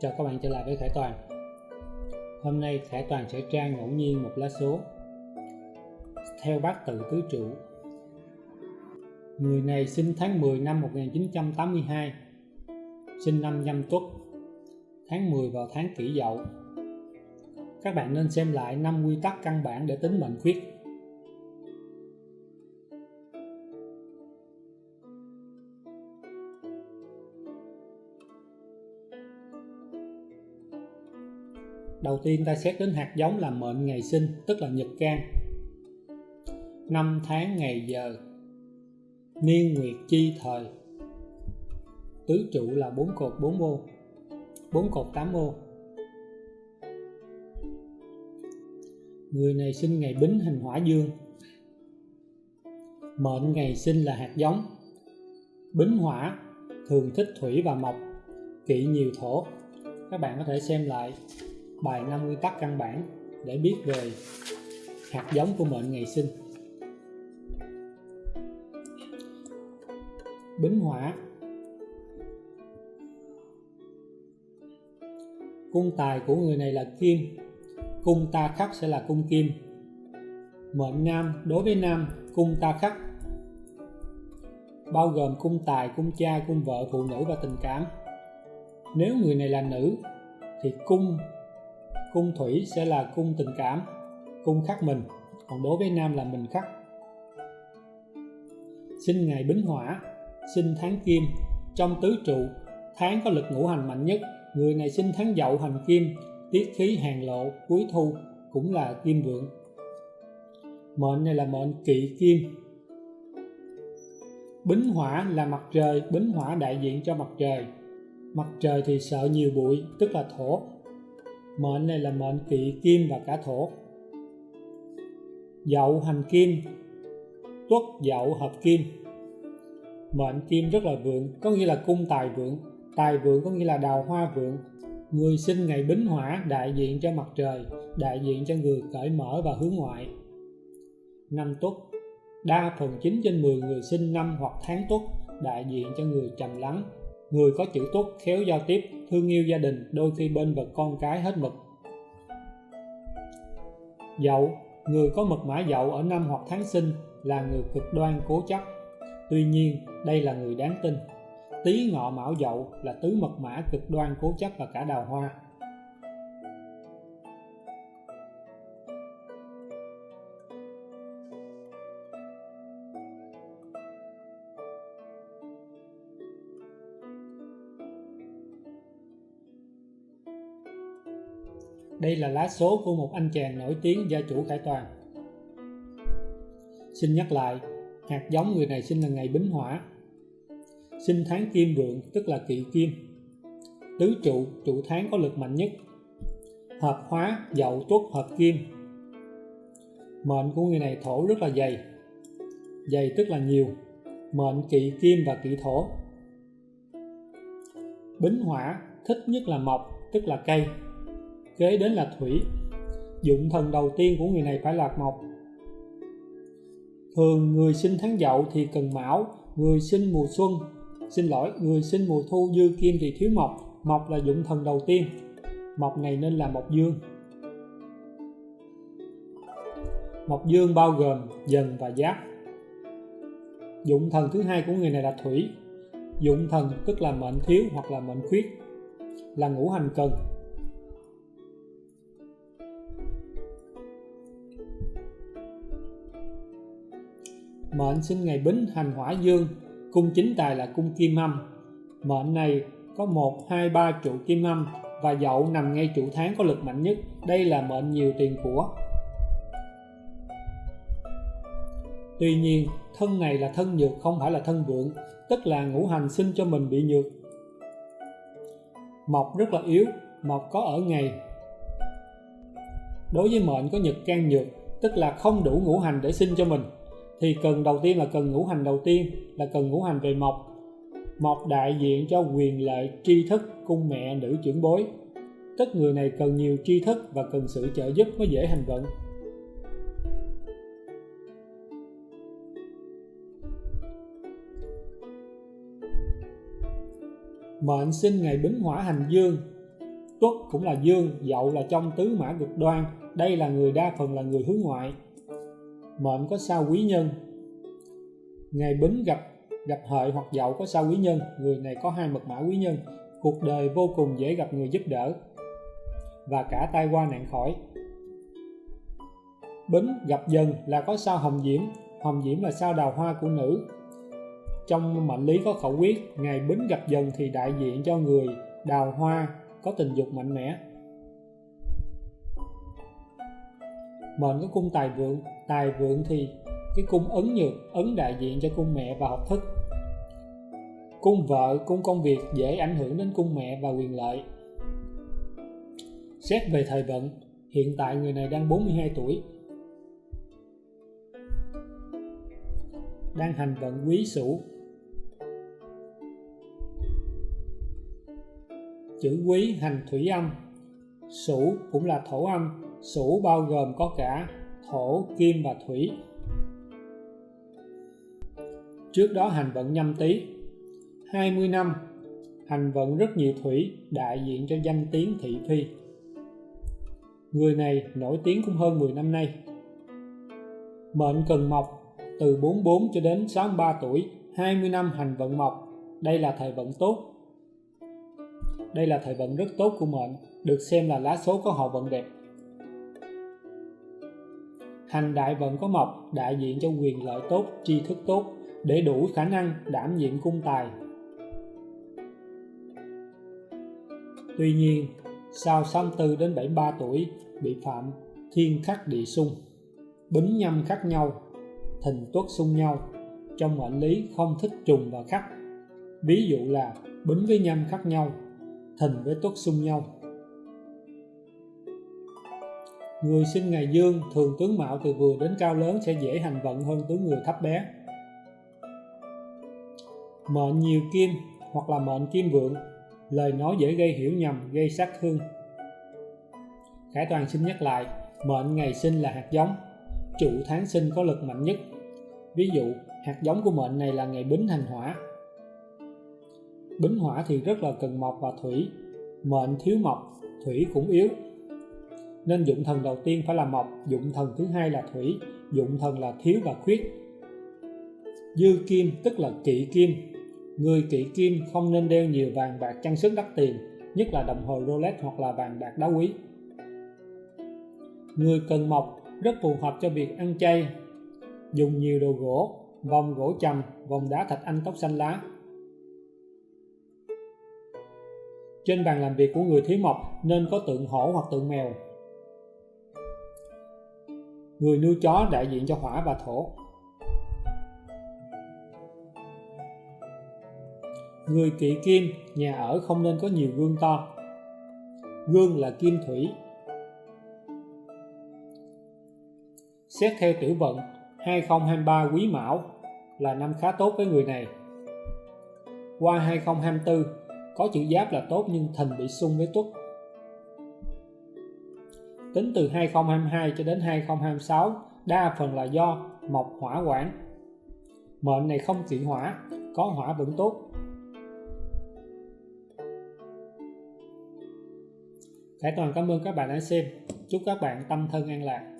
Chào các bạn trở lại với Khải Toàn. Hôm nay Khải Toàn sẽ tra ngẫu nhiên một lá số. Theo bát tự tứ trụ Người này sinh tháng 10 năm 1982 Sinh năm nhâm tuất, Tháng 10 vào tháng kỷ dậu. Các bạn nên xem lại năm quy tắc căn bản để tính mệnh khuyết. Đầu tiên ta xét đến hạt giống là mệnh ngày sinh, tức là nhật can. Năm tháng ngày giờ. Niên nguyệt chi thời. Tứ trụ là bốn cột 4 ô. bốn cột 8 ô. Người này sinh ngày Bính hình Hỏa Dương. Mệnh ngày sinh là hạt giống. Bính Hỏa thường thích thủy và mộc, kỵ nhiều thổ. Các bạn có thể xem lại bài 5 nguyên tắc căn bản để biết về hạt giống của mệnh ngày sinh. Bính hỏa Cung tài của người này là kim Cung ta khắc sẽ là cung kim. Mệnh nam đối với nam cung ta khắc Bao gồm cung tài, cung cha, cung vợ, phụ nữ và tình cảm. Nếu người này là nữ thì cung cung thủy sẽ là cung tình cảm, cung khắc mình, còn đối với nam là mình khắc. Sinh ngày bính hỏa, sinh tháng kim, trong tứ trụ, tháng có lực ngũ hành mạnh nhất. Người này sinh tháng dậu hành kim, tiết khí hàng lộ, cuối thu cũng là kim vượng. Mệnh này là mệnh kỵ kim. Bính hỏa là mặt trời, bính hỏa đại diện cho mặt trời. Mặt trời thì sợ nhiều bụi, tức là thổ mệnh này là mệnh kỵ kim và cả thổ. Dậu hành kim, tuất dậu hợp kim. Mệnh kim rất là vượng, có nghĩa là cung tài vượng. Tài vượng có nghĩa là đào hoa vượng. Người sinh ngày bính hỏa đại diện cho mặt trời, đại diện cho người cởi mở và hướng ngoại. Năm tuất, đa phần 9 trên 10 người sinh năm hoặc tháng tuất, đại diện cho người trầm lắng người có chữ tốt khéo giao tiếp, thương yêu gia đình, đôi khi bên vật con cái hết mực. Dậu, người có mật mã dậu ở năm hoặc tháng sinh là người cực đoan cố chấp. Tuy nhiên, đây là người đáng tin. Tý ngọ mão dậu là tứ mật mã cực đoan cố chấp và cả đào hoa. Đây là lá số của một anh chàng nổi tiếng gia chủ Khải Toàn. Xin nhắc lại, hạt giống người này sinh là ngày Bính Hỏa. Sinh tháng Kim Vượng tức là kỵ Kim. Tứ trụ, trụ tháng có lực mạnh nhất. Hợp hóa, dậu tuất hợp Kim. Mệnh của người này thổ rất là dày. Dày tức là nhiều. Mệnh kỵ Kim và kỵ thổ. Bính Hỏa thích nhất là mộc tức là cây kế đến là thủy. Dụng thần đầu tiên của người này phải là mộc. Thường người sinh tháng dậu thì cần mão, người sinh mùa xuân. Xin lỗi, người sinh mùa thu, dư kim thì thiếu mộc. Mộc là dụng thần đầu tiên. Mộc này nên là mộc dương. Mộc dương bao gồm dần và giáp dụng thần thứ hai của người này là thủy. Dụng thần tức là mệnh thiếu hoặc là mệnh khuyết. Là ngũ hành cần. Mệnh sinh ngày bính hành hỏa dương, cung chính tài là cung kim âm mệnh này có một, hai, ba trụ kim âm và dậu nằm ngay trụ tháng có lực mạnh nhất. Đây là mệnh nhiều tiền của. Tuy nhiên, thân này là thân nhược, không phải là thân vượng, tức là ngũ hành sinh cho mình bị nhược. Mộc rất là yếu, mộc có ở ngày. Đối với mệnh có nhật can nhược, tức là không đủ ngũ hành để sinh cho mình thì cần đầu tiên là cần ngũ hành đầu tiên, là cần ngũ hành về mộc. Mộc đại diện cho quyền lợi, tri thức, cung mẹ, nữ trưởng bối. Tức người này cần nhiều tri thức và cần sự trợ giúp mới dễ hành vận. Mệnh sinh ngày bính hỏa hành dương. Tuất cũng là dương, dậu là trong tứ mã cực đoan. Đây là người đa phần là người hướng ngoại mệnh có sao quý nhân. Ngày bính gặp gặp hợi hoặc dậu có sao quý nhân. Người này có hai mật mã quý nhân. Cuộc đời vô cùng dễ gặp người giúp đỡ. Và cả tai qua nạn khỏi. Bính gặp dần là có sao hồng diễm. Hồng diễm là sao đào hoa của nữ. Trong mệnh lý có khẩu quyết, ngày bính gặp dần thì đại diện cho người đào hoa có tình dục mạnh mẽ. Mệnh có cung tài vượng tài vượng thì cái cung ấn nhược, ấn đại diện cho cung mẹ và học thức. Cung vợ, cung công việc dễ ảnh hưởng đến cung mẹ và quyền lợi. Xét về thời vận, hiện tại người này đang 42 tuổi. Đang hành vận quý sửu. Chữ quý hành thủy âm. Sửu cũng là thổ âm sửu bao gồm có cả thổ, kim và thủy. Trước đó hành vận nhâm tý. 20 năm, hành vận rất nhiều thủy đại diện cho danh tiếng thị phi. Người này nổi tiếng cũng hơn 10 năm nay. Mệnh cần mộc, từ 44 cho đến 63 tuổi 20 năm hành vận mộc. Đây là thời vận tốt. Đây là thời vận rất tốt của mệnh, được xem là lá số có họ vận đẹp hành đại vận có mộc, đại diện cho quyền lợi tốt, tri thức tốt, để đủ khả năng đảm nhiệm cung tài. Tuy nhiên, sau 64 đến 73 tuổi bị phạm thiên khắc địa xung, bính nhâm khắc nhau thìn tuất xung nhau, trong mệnh lý không thích trùng và khắc. Ví dụ là bính với nhâm khắc nhau thìn với tuất xung nhau người sinh ngày dương, thường tướng mạo từ vừa đến cao lớn sẽ dễ hành vận hơn tướng người thấp bé. Mệnh nhiều kim hoặc là mệnh kim vượng, lời nói dễ gây hiểu nhầm, gây sát thương. Khải Toàn xin nhắc lại, mệnh ngày sinh là hạt giống chủ tháng sinh có lực mạnh nhất. Ví dụ, hạt giống của mệnh này là ngày bính hành hỏa. Bính hỏa thì rất là cần mộc và thủy, mệnh thiếu mộc, thủy cũng yếu nên dụng thần đầu tiên phải là mộc, dụng thần thứ hai là thủy, dụng thần là thiếu và khuyết. Dư kim tức là kỵ kim. Người kỵ kim không nên đeo nhiều vàng bạc trang sức đắt tiền, nhất là đồng hồ Rolex hoặc là vàng bạc đá quý. Người cần mộc rất phù hợp cho việc ăn chay. Dùng nhiều đồ gỗ, vòng gỗ trầm, vòng đá thạch anh tóc xanh lá. Trên bàn làm việc của người thiếu mộc nên có tượng hổ hoặc tượng mèo người nuôi chó đại diện cho hỏa và thổ. Người kỵ kim, nhà ở không nên có nhiều gương to. Gương là kim thủy. Xét theo tiểu vận 2023 quý mão là năm khá tốt với người này. Qua 2024 có chữ giáp là tốt nhưng thìn bị xung với tuất tính từ 2022 cho đến 2026 đa phần là do mộc hỏa quản mệnh này không kỵ hỏa, có hỏa vẫn tốt. Khải Toàn cảm ơn các bạn đã xem. Chúc các bạn tâm thân an lạc.